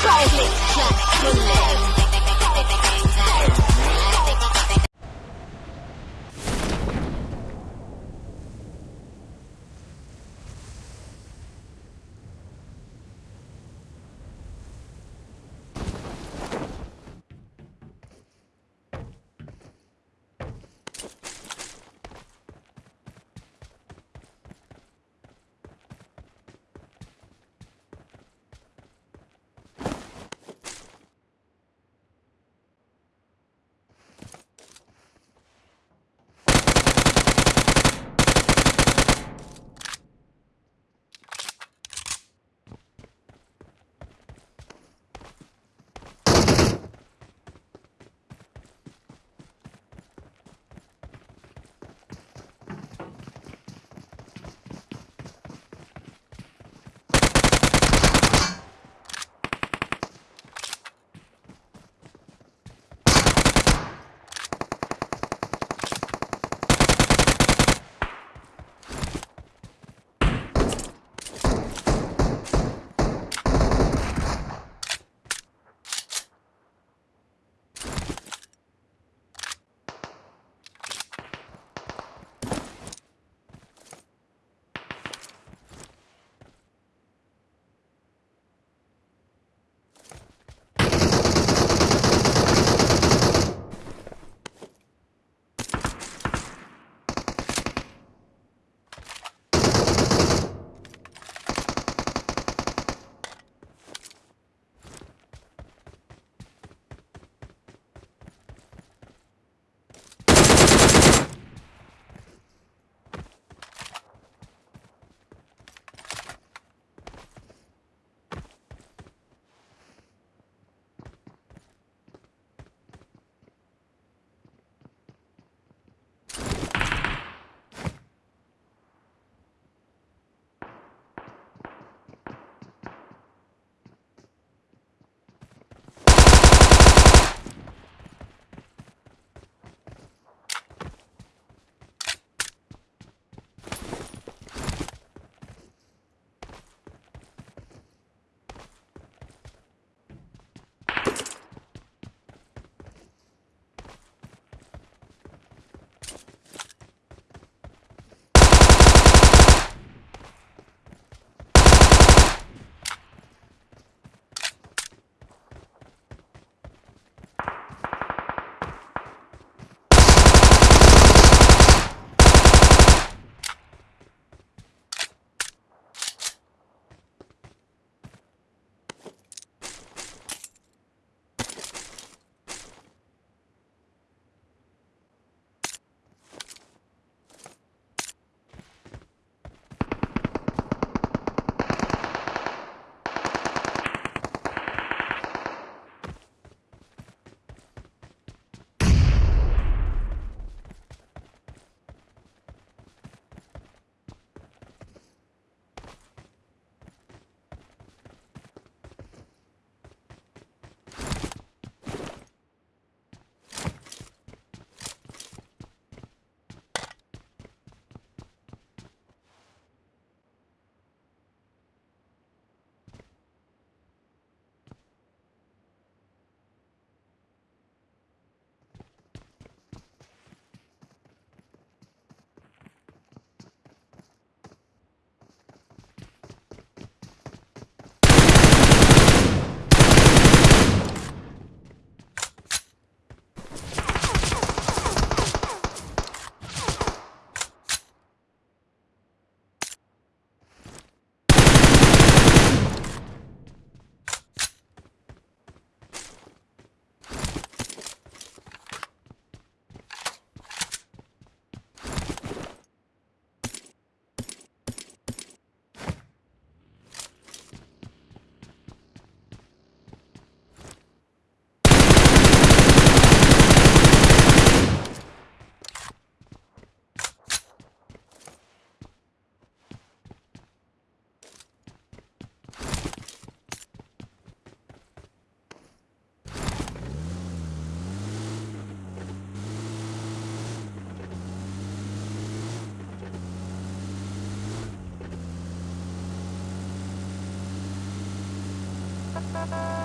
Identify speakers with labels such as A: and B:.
A: Private, Thank you.